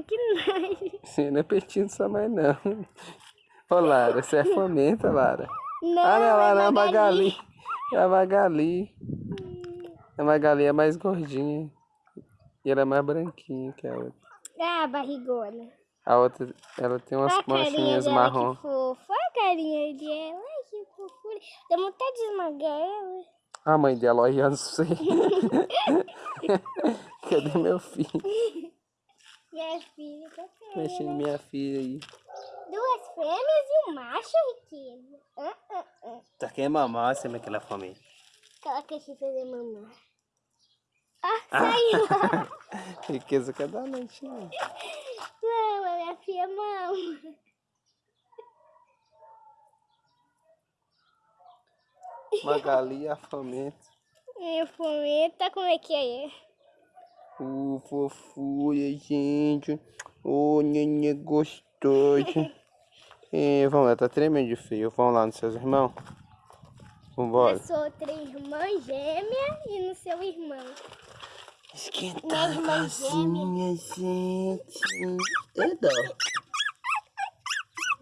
que nojo. Você não é peitinho sua mãe, não. Ô, Lara, você é fomenta, Lara. Não, ah, não, Lara, é Magali. É a Magali. A Magali é mais gordinha. E ela é mais branquinha que a outra. Ah, barrigona. A outra, ela tem umas a manchinhas marrom. que fofa. Olha a carinha dela. Ai, que fofura. Dá vontade de esmagar ela. A mãe dela olhando você. Cadê meu filho? Minha filha, tá Mexendo minha filha aí. Duas fêmeas e um macho, riqueza. Ah, ah, ah. Tá quer mamar, você é aquela fome. Coloca aqui pra fazer mamar. Ah, saiu. Riqueza que é da noite, né? Não, a minha filha mama. Magali, a fomenta. Minha fomenta, como é que é? Uh, fofura, gente. Oh, nenê gostoso. é, vamos lá, tá tremendo de frio. Vamos lá nos seus irmãos. Vambora. Eu sou outra irmã gêmea e no seu irmão. Esquentar a casinha, gente. É dó.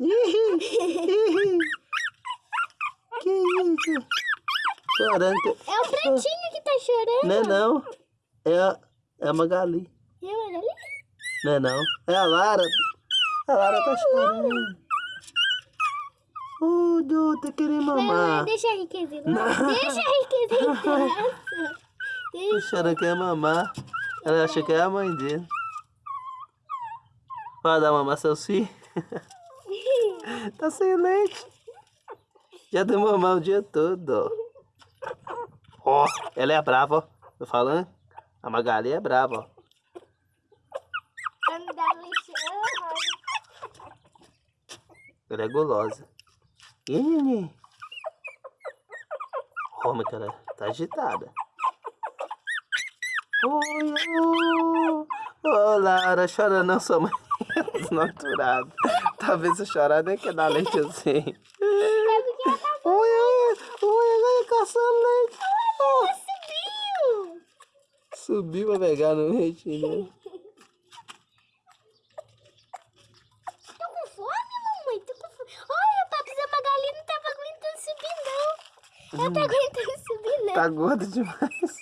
que isso? Chorando. É o pretinho que tá chorando. Não é não. É a, é a Magali. É, Magali? Não é não. É a Lara. A Lara tá chorando. Ô, Dô, tá querendo Não, mamar. deixa a lá. Deixa a. Tá Deixa. chorando que é mamar. Ela acha que é a mãe dele. Vai dar mamar seu filho? tá sem leite. Já deu mamar o dia todo, ó. Ó, ela é brava, ó. Tô falando? A Magali é brava, ó. Ela é gulosa. Aí, neném? Ó, mas que ela tá agitada. Oi, ô, ô, Lara, chora não, sua mãe é desnaturada. Talvez eu chorar nem quer dar leite assim. É porque ela tá Oi, oi, oi, subiu. Subiu pra pegar no né? Tô com fome, mamãe? Tô com fome. Olha, Papas, a Magali não tava aguentando subir, não. Ela tá aguentando subir, não. Tá gorda demais.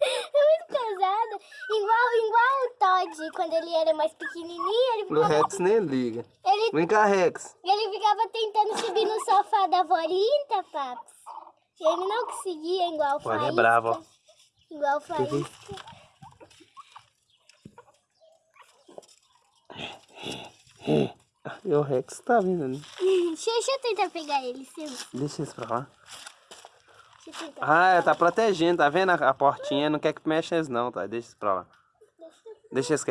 É muito pesada. Igual, igual o Todd, quando ele era mais pequenininho, ele O ficava, Rex nem liga. ele, Vem cá, Rex. ele ficava tentando subir no sofá da avó Linda, Papas. E ele não conseguia, igual o é Faísca. bravo, ó. Igual o Faísca. E o Rex tá vindo ali. Deixa, deixa eu tentar pegar ele, Sil. Deixa isso pra lá. Deixa eu tentar. Ah, ela tá protegendo, tá vendo a, a portinha? Não quer que mexa eles não, tá? Deixa isso pra lá. Deixa isso